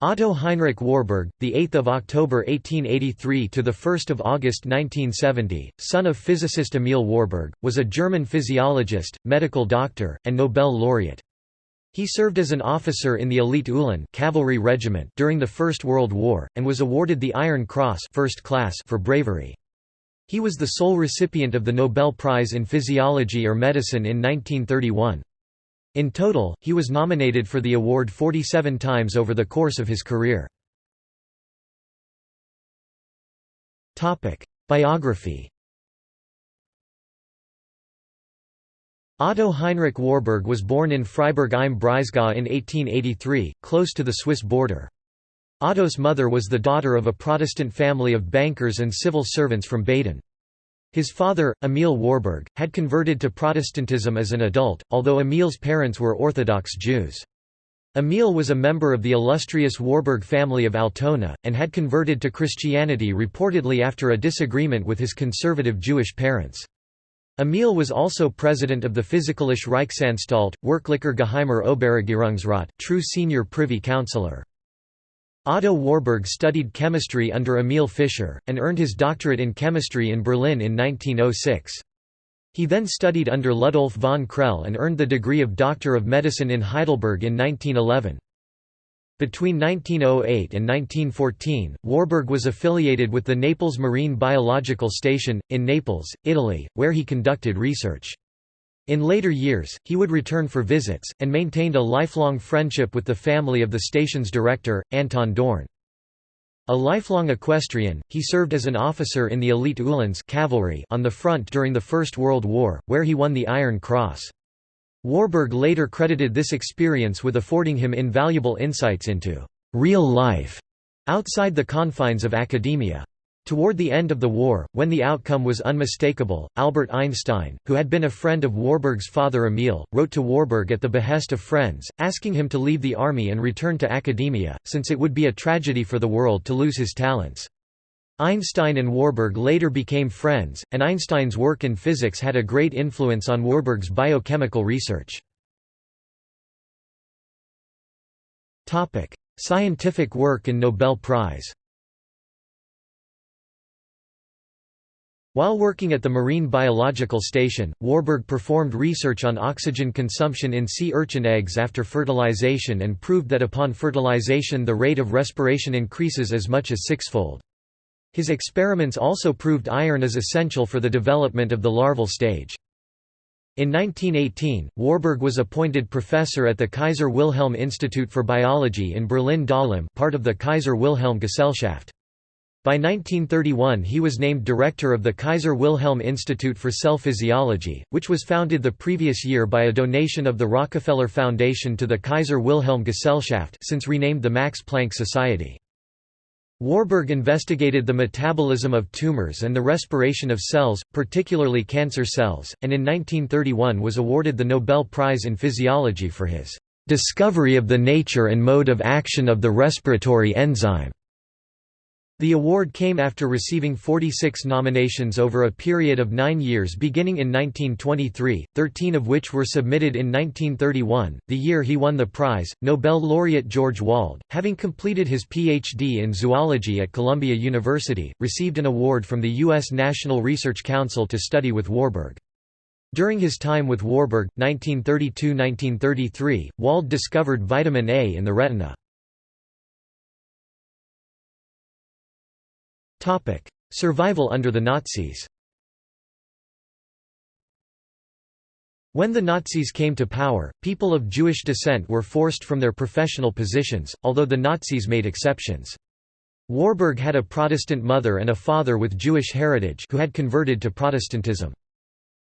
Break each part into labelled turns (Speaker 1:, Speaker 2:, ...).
Speaker 1: Otto Heinrich Warburg, the 8th of October 1883 to the 1st of August 1970, son of physicist Emil Warburg, was a German physiologist, medical doctor, and Nobel laureate. He served as an officer in the elite Uhlan cavalry regiment during the First World War and was awarded the Iron Cross first class for bravery. He was the sole recipient of the Nobel Prize in Physiology or Medicine in 1931. In total, he was nominated for the award 47 times over the course of his career. Biography Otto Heinrich Warburg was born in Freiburg im Breisgau in 1883, close to the Swiss border. Otto's mother was the daughter of a Protestant family of bankers and civil servants from Baden. His father, Emil Warburg, had converted to Protestantism as an adult, although Emil's parents were Orthodox Jews. Emil was a member of the illustrious Warburg family of Altona, and had converted to Christianity reportedly after a disagreement with his conservative Jewish parents. Emil was also president of the Physikalische Reichsanstalt, Wirklicher Geheimer Oberregierungsrat, true senior privy councillor. Otto Warburg studied chemistry under Emil Fischer, and earned his doctorate in chemistry in Berlin in 1906. He then studied under Ludolf von Krehl and earned the degree of Doctor of Medicine in Heidelberg in 1911. Between 1908 and 1914, Warburg was affiliated with the Naples Marine Biological Station, in Naples, Italy, where he conducted research. In later years, he would return for visits, and maintained a lifelong friendship with the family of the station's director, Anton Dohrn. A lifelong equestrian, he served as an officer in the elite Uhlans cavalry on the front during the First World War, where he won the Iron Cross. Warburg later credited this experience with affording him invaluable insights into «real life» outside the confines of academia. Toward the end of the war, when the outcome was unmistakable, Albert Einstein, who had been a friend of Warburg's father Emil, wrote to Warburg at the behest of friends, asking him to leave the army and return to academia, since it would be a tragedy for the world to lose his talents. Einstein and Warburg later became friends, and Einstein's work in physics had a great influence on Warburg's biochemical research. Scientific work and Nobel Prize While working at the Marine Biological Station, Warburg performed research on oxygen consumption in sea urchin eggs after fertilization and proved that upon fertilization the rate of respiration increases as much as sixfold. His experiments also proved iron is essential for the development of the larval stage. In 1918, Warburg was appointed professor at the Kaiser Wilhelm Institute for Biology in Berlin-Dahlem part of the Kaiser Wilhelm Gesellschaft. By 1931 he was named director of the Kaiser Wilhelm Institute for Cell Physiology, which was founded the previous year by a donation of the Rockefeller Foundation to the Kaiser Wilhelm Gesellschaft since renamed the Max Planck Society. Warburg investigated the metabolism of tumors and the respiration of cells, particularly cancer cells, and in 1931 was awarded the Nobel Prize in Physiology for his "...discovery of the nature and mode of action of the respiratory enzyme." The award came after receiving 46 nominations over a period of nine years beginning in 1923, 13 of which were submitted in 1931, the year he won the prize. Nobel laureate George Wald, having completed his Ph.D. in zoology at Columbia University, received an award from the U.S. National Research Council to study with Warburg. During his time with Warburg, 1932–1933, Wald discovered vitamin A in the retina. Survival under the Nazis When the Nazis came to power, people of Jewish descent were forced from their professional positions, although the Nazis made exceptions. Warburg had a Protestant mother and a father with Jewish heritage who had converted to Protestantism.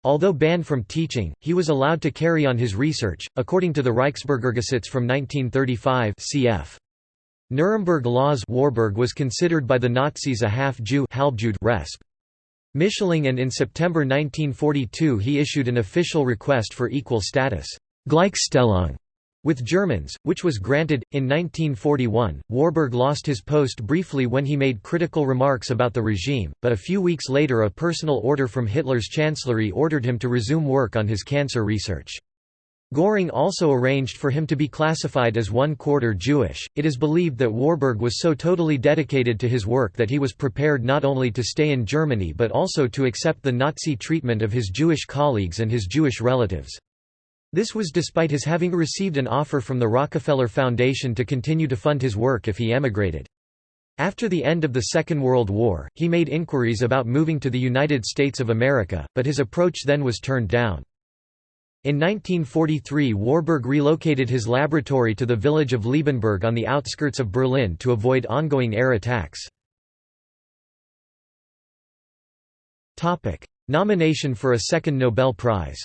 Speaker 1: Although banned from teaching, he was allowed to carry on his research, according to the Reichsbürgergesetz from 1935 cf. Nuremberg laws Warburg was considered by the Nazis a half-Jew resp. Mischling and in September 1942 he issued an official request for equal status Gleichstellung with Germans, which was granted. In 1941, Warburg lost his post briefly when he made critical remarks about the regime, but a few weeks later a personal order from Hitler's chancellery ordered him to resume work on his cancer research. Göring also arranged for him to be classified as one quarter Jewish. It is believed that Warburg was so totally dedicated to his work that he was prepared not only to stay in Germany but also to accept the Nazi treatment of his Jewish colleagues and his Jewish relatives. This was despite his having received an offer from the Rockefeller Foundation to continue to fund his work if he emigrated. After the end of the Second World War, he made inquiries about moving to the United States of America, but his approach then was turned down. In 1943 Warburg relocated his laboratory to the village of Liebenberg on the outskirts of Berlin to avoid ongoing air attacks. Nomination for a second Nobel Prize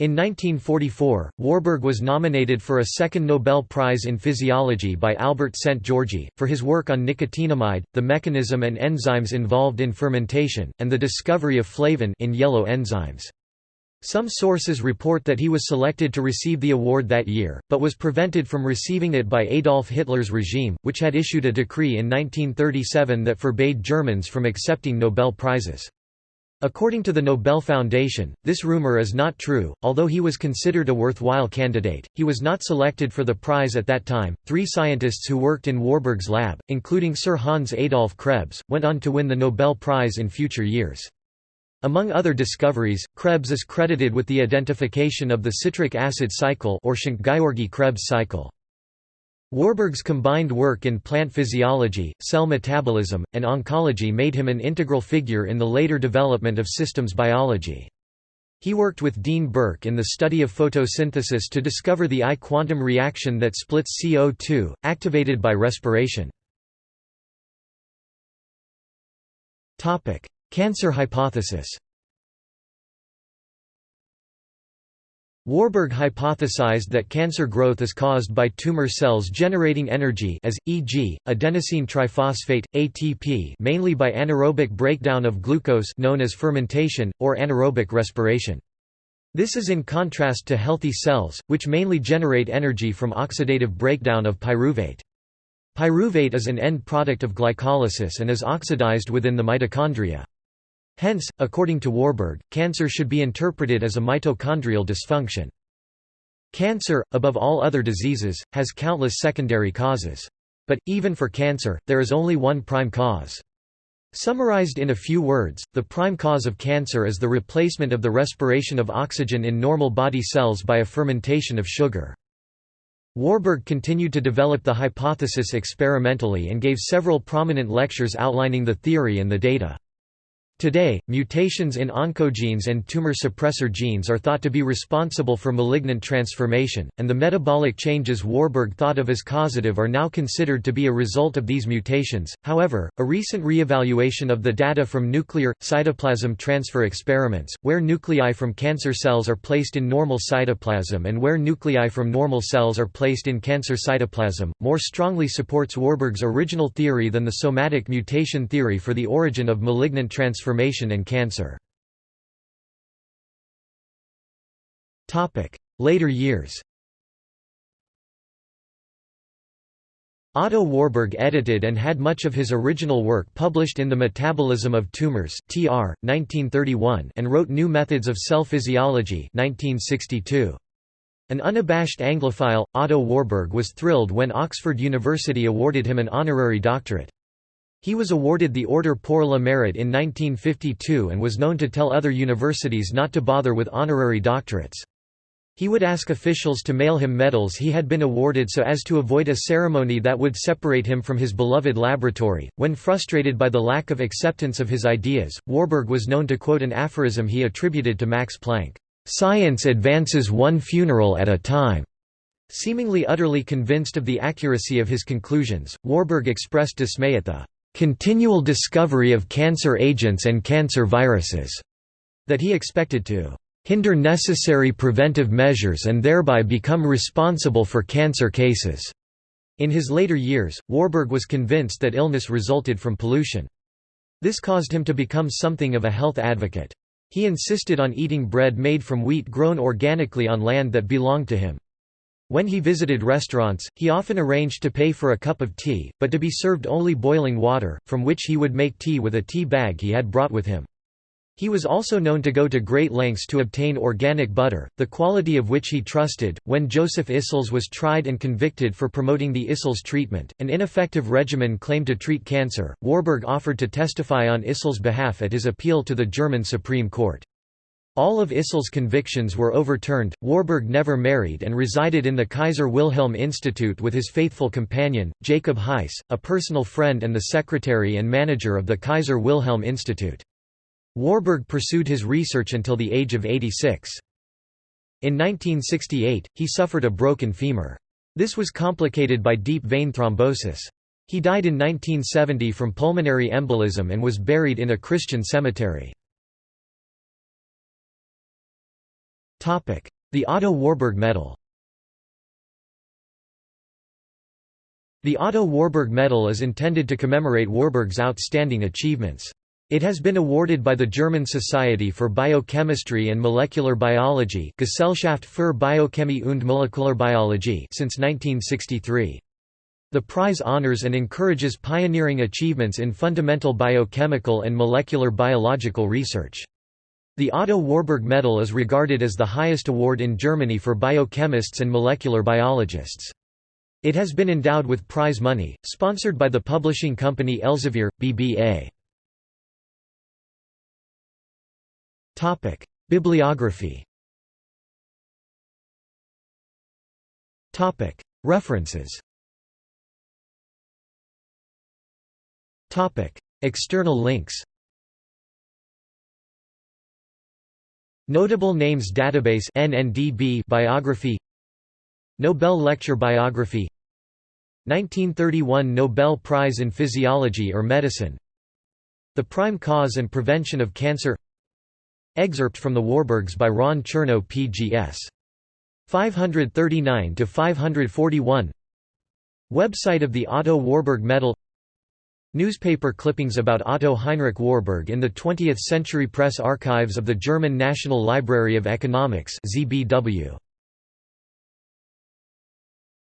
Speaker 1: In 1944, Warburg was nominated for a second Nobel Prize in Physiology by Albert Szent-Györgyi, for his work on nicotinamide, the mechanism and enzymes involved in fermentation, and the discovery of flavin in yellow enzymes. Some sources report that he was selected to receive the award that year, but was prevented from receiving it by Adolf Hitler's regime, which had issued a decree in 1937 that forbade Germans from accepting Nobel Prizes. According to the Nobel Foundation, this rumor is not true. Although he was considered a worthwhile candidate, he was not selected for the prize at that time. Three scientists who worked in Warburg's lab, including Sir Hans Adolf Krebs, went on to win the Nobel Prize in future years. Among other discoveries, Krebs is credited with the identification of the citric acid cycle or Szent-Györgyi-Krebs cycle. Warburg's combined work in plant physiology, cell metabolism, and oncology made him an integral figure in the later development of systems biology. He worked with Dean Burke in the study of photosynthesis to discover the I quantum reaction that splits CO2, activated by respiration. Cancer hypothesis Warburg hypothesized that cancer growth is caused by tumor cells generating energy as, e.g., adenosine triphosphate, ATP mainly by anaerobic breakdown of glucose known as fermentation, or anaerobic respiration. This is in contrast to healthy cells, which mainly generate energy from oxidative breakdown of pyruvate. Pyruvate is an end product of glycolysis and is oxidized within the mitochondria. Hence, according to Warburg, cancer should be interpreted as a mitochondrial dysfunction. Cancer, above all other diseases, has countless secondary causes. But, even for cancer, there is only one prime cause. Summarized in a few words, the prime cause of cancer is the replacement of the respiration of oxygen in normal body cells by a fermentation of sugar. Warburg continued to develop the hypothesis experimentally and gave several prominent lectures outlining the theory and the data. Today, mutations in oncogenes and tumor suppressor genes are thought to be responsible for malignant transformation, and the metabolic changes Warburg thought of as causative are now considered to be a result of these mutations. However, a recent re-evaluation of the data from nuclear cytoplasm transfer experiments, where nuclei from cancer cells are placed in normal cytoplasm and where nuclei from normal cells are placed in cancer cytoplasm, more strongly supports Warburg's original theory than the somatic mutation theory for the origin of malignant transformation transformation and cancer. Later years Otto Warburg edited and had much of his original work published in The Metabolism of Tumors (TR, 1931) and wrote New Methods of Cell Physiology (1962). An unabashed Anglophile, Otto Warburg was thrilled when Oxford University awarded him an honorary doctorate. He was awarded the Order pour le Mérite in 1952 and was known to tell other universities not to bother with honorary doctorates. He would ask officials to mail him medals he had been awarded so as to avoid a ceremony that would separate him from his beloved laboratory. When frustrated by the lack of acceptance of his ideas, Warburg was known to quote an aphorism he attributed to Max Planck Science advances one funeral at a time. Seemingly utterly convinced of the accuracy of his conclusions, Warburg expressed dismay at the continual discovery of cancer agents and cancer viruses, that he expected to hinder necessary preventive measures and thereby become responsible for cancer cases. In his later years, Warburg was convinced that illness resulted from pollution. This caused him to become something of a health advocate. He insisted on eating bread made from wheat grown organically on land that belonged to him. When he visited restaurants, he often arranged to pay for a cup of tea, but to be served only boiling water, from which he would make tea with a tea bag he had brought with him. He was also known to go to great lengths to obtain organic butter, the quality of which he trusted. When Joseph Issels was tried and convicted for promoting the Issels treatment, an ineffective regimen claimed to treat cancer, Warburg offered to testify on Issels' behalf at his appeal to the German Supreme Court. All of Issels' convictions were overturned. Warburg never married and resided in the Kaiser Wilhelm Institute with his faithful companion, Jacob Heiss, a personal friend and the secretary and manager of the Kaiser Wilhelm Institute. Warburg pursued his research until the age of 86. In 1968, he suffered a broken femur. This was complicated by deep vein thrombosis. He died in 1970 from pulmonary embolism and was buried in a Christian cemetery. The Otto Warburg Medal The Otto Warburg Medal is intended to commemorate Warburg's outstanding achievements. It has been awarded by the German Society for Biochemistry and Molecular Biology Gesellschaft für Biochemie und Molekularbiologie since 1963. The prize honors and encourages pioneering achievements in fundamental biochemical and molecular biological research. The Otto Warburg Medal is regarded as the highest award in Germany for biochemists and molecular biologists. It has been endowed with prize money, sponsored by the publishing company Elsevier, BBA. Bibliography. References. External links. Notable Names Database NNDB biography Nobel Lecture Biography 1931 Nobel Prize in Physiology or Medicine The Prime Cause and Prevention of Cancer Excerpt from the Warburgs by Ron Chernow PGS. 539–541 Website of the Otto Warburg Medal Newspaper clippings about Otto Heinrich Warburg in the 20th Century Press Archives of the German National Library of Economics ZBW.